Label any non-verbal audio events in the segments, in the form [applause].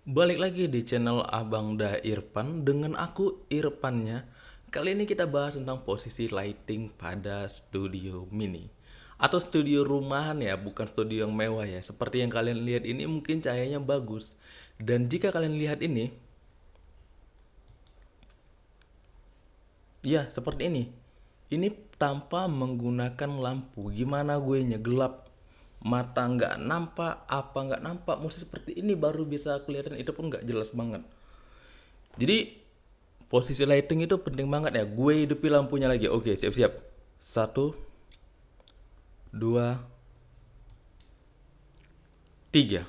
Balik lagi di channel Abang Da Irfan dengan aku Irfannya. Kali ini kita bahas tentang posisi lighting pada studio mini atau studio rumahan ya, bukan studio yang mewah ya. Seperti yang kalian lihat ini mungkin cahayanya bagus. Dan jika kalian lihat ini, ya seperti ini. Ini tanpa menggunakan lampu. Gimana gue nya gelap mata nggak nampak apa nggak nampak mesti seperti ini baru bisa kelihatan. Itu pun nggak jelas banget. Jadi posisi lighting itu penting banget ya. Gue hidupi lampunya lagi. Oke siap-siap. Satu dua tiga.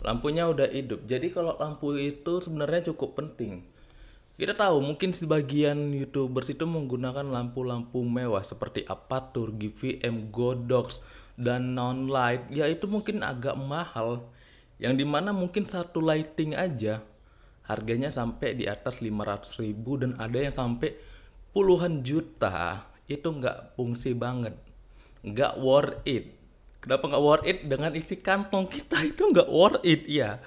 Lampunya udah hidup. Jadi kalau lampu itu sebenarnya cukup penting. Kita tahu mungkin sebagian youtubers itu menggunakan lampu-lampu mewah seperti Apatur, GVM, Godox, dan non light. Ya itu mungkin agak mahal. Yang di mana mungkin satu lighting aja harganya sampai di atas 500 ribu dan ada yang sampai puluhan juta. Itu nggak fungsi banget. Nggak worth it. Kenapa nggak worth it? Dengan isi kantong kita itu nggak worth it ya.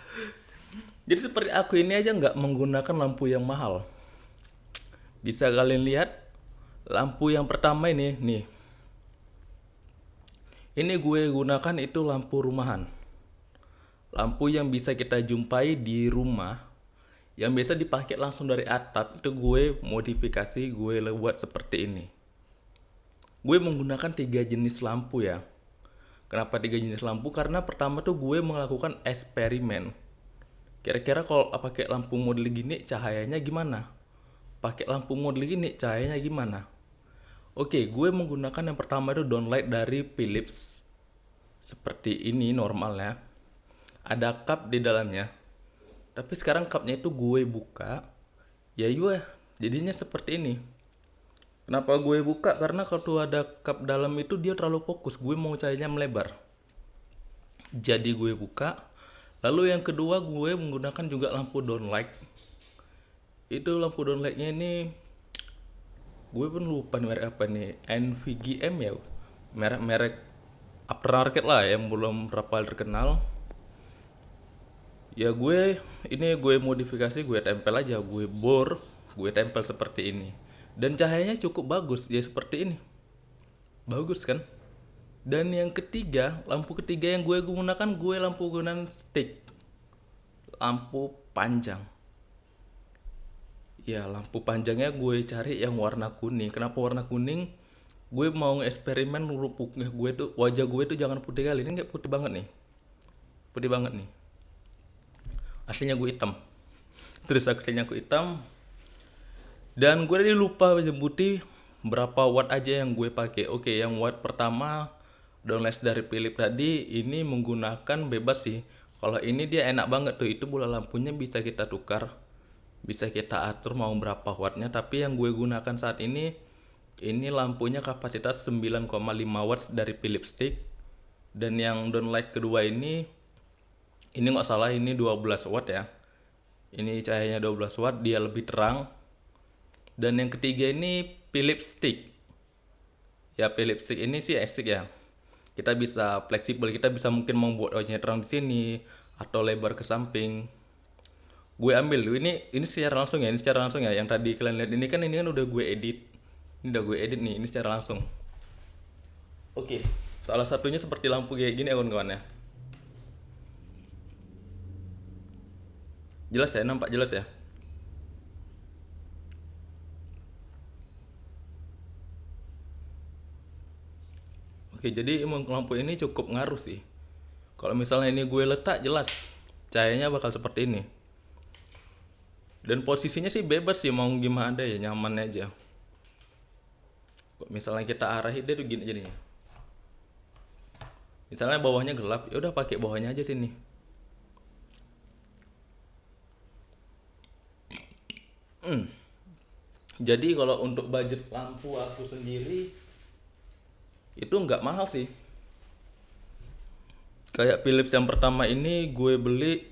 Jadi seperti aku ini aja nggak menggunakan lampu yang mahal. Bisa kalian lihat lampu yang pertama ini nih. Ini gue gunakan itu lampu rumahan. Lampu yang bisa kita jumpai di rumah yang biasa dipakai langsung dari atap itu gue modifikasi gue buat seperti ini. Gue menggunakan tiga jenis lampu ya. Kenapa tiga jenis lampu? Karena pertama tuh gue melakukan eksperimen Kira-kira kalau pakai lampu model gini cahayanya gimana? Pakai lampu model gini cahayanya gimana? Oke, gue menggunakan yang pertama itu downlight dari Philips. Seperti ini normalnya. Ada cup di dalamnya. Tapi sekarang cupnya itu gue buka. Ya iya, jadinya seperti ini. Kenapa gue buka? Karena kalau ada cup dalam itu dia terlalu fokus. Gue mau cahayanya melebar. Jadi gue buka Lalu yang kedua gue menggunakan juga lampu downlight. Itu lampu downlightnya ini gue pun lupa merek apa nih. NVGM ya merek-merek aftermarket lah yang belum berapa terkenal. Ya gue ini gue modifikasi gue tempel aja. Gue bor gue tempel seperti ini. Dan cahayanya cukup bagus ya seperti ini. Bagus kan? Dan yang ketiga, lampu ketiga yang gue gunakan gue lampu gunakan stick. Lampu panjang. Ya, lampu panjangnya gue cari yang warna kuning. Kenapa warna kuning? Gue mau eksperimen rupuknya gue tuh wajah gue tuh jangan putih kali ini nggak putih banget nih. Putih banget nih. Aslinya gue hitam. [laughs] Terus akhirnya aku hitam. Dan gue tadi lupa putih berapa watt aja yang gue pakai. Oke, yang watt pertama downlight dari Philips tadi ini menggunakan bebas sih kalau ini dia enak banget tuh itu bola lampunya bisa kita tukar bisa kita atur mau berapa wattnya tapi yang gue gunakan saat ini ini lampunya kapasitas 9,5 watt dari Philips stick. Dan yang downlight kedua ini ini nggak salah ini 12 watt ya. Ini cahayanya 12 watt dia lebih terang. Dan yang ketiga ini Philips stick. Ya Philips stick ini sih asik ya. Kita bisa fleksibel kita bisa mungkin membuat wajahnya terang di sini atau lebar ke samping gue ambil. Ini ini secara langsung ya ini secara langsung ya. Yang tadi kalian lihat ini kan ini kan udah gue edit. Ini udah gue edit nih ini secara langsung. Oke salah satunya seperti lampu kayak gini ya kawan-kawan ya. Jelas ya nampak jelas ya? Oke, jadi emang lampu ini cukup ngaruh sih. Kalau misalnya ini gue letak jelas. Cahayanya bakal seperti ini. Dan posisinya sih bebas sih mau gimana ya nyaman aja. Kok misalnya kita arahin dia tuh gini jadinya. Misalnya bawahnya gelap, ya udah pakai bawahnya aja sini. Hmm. Jadi kalau untuk budget lampu aku sendiri itu nggak mahal sih kayak Philips yang pertama ini gue beli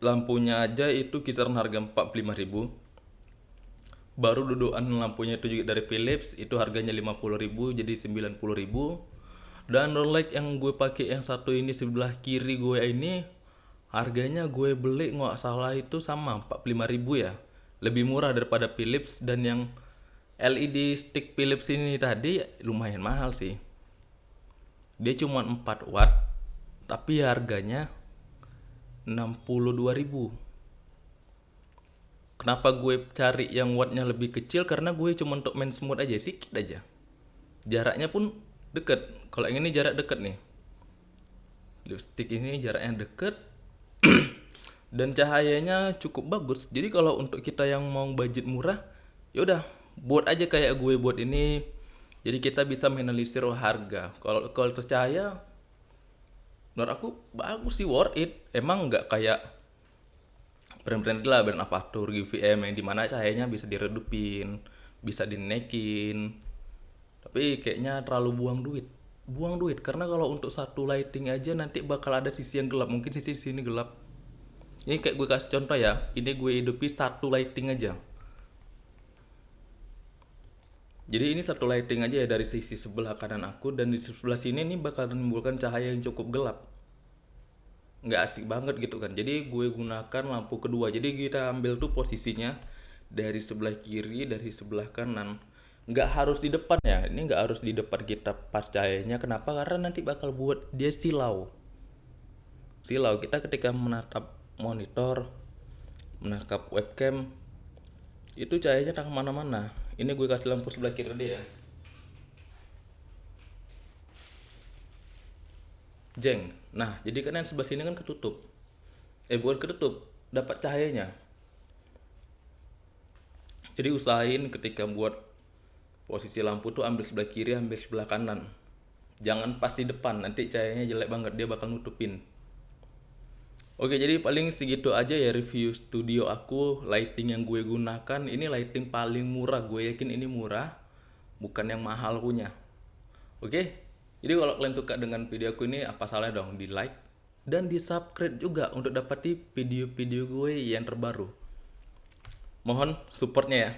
lampunya aja itu kisaran harga 45.000 baru dudukan lampunya itu juga dari Philips itu harganya 50.000 jadi 90.000 dan light yang gue pakai yang satu ini sebelah kiri gue ini harganya gue beli nggak salah itu sama 45.000 ya. Lebih murah daripada Philips dan yang LED stick Philips ini tadi lumayan mahal sih. Dia cuma 4 watt tapi harganya 62.000 kenapa gue cari yang wattnya lebih kecil? Karena gue cuma untuk main smooth aja sedikit aja. Jaraknya pun deket. Kalau yang ini jarak deket nih. Lipstick ini jaraknya deket. [clears throat] Dan cahayanya cukup bagus. Jadi kalau untuk kita yang mau budget murah ya udah buat aja kayak gue buat ini. Jadi kita bisa menganalisir harga. Kalau kalau cahaya menurut aku bagus sih worth it. Emang nggak kayak brand-brand lah brand Apatur GVM yang di mana cahayanya bisa diredupin bisa dinaikin tapi kayaknya terlalu buang duit. Buang duit karena kalau untuk satu lighting aja nanti bakal ada sisi yang gelap. Mungkin sisi sini gelap. Ini kayak gue kasih contoh ya. Ini gue hidupi satu lighting aja jadi ini satu lighting aja ya dari sisi sebelah kanan aku dan di sebelah sini nih bakal menimbulkan cahaya yang cukup gelap. Nggak asik banget gitu kan. Jadi gue gunakan lampu kedua. Jadi kita ambil tuh posisinya dari sebelah kiri dari sebelah kanan. Nggak harus di depan ya. Ini nggak harus di depan kita pas cahayanya. Kenapa? Karena nanti bakal buat dia silau. Silau. Kita ketika menatap monitor menangkap webcam itu cahayanya tak ke mana-mana ini gue kasih lampu sebelah kiri dia. Jeng. Nah jadi kan yang sebelah sini kan ketutup. Eh bukan ketutup. Dapat cahayanya. Jadi usahain ketika buat posisi lampu tuh ambil sebelah kiri ambil sebelah kanan. Jangan pas di depan. Nanti cahayanya jelek banget dia bakal nutupin Oke jadi paling segitu aja ya review studio aku lighting yang gue gunakan. Ini lighting paling murah gue yakin ini murah bukan yang mahal punya. Oke jadi kalau kalian suka dengan video aku ini apa salah dong di like dan di subscribe juga untuk dapati video-video gue yang terbaru. Mohon supportnya ya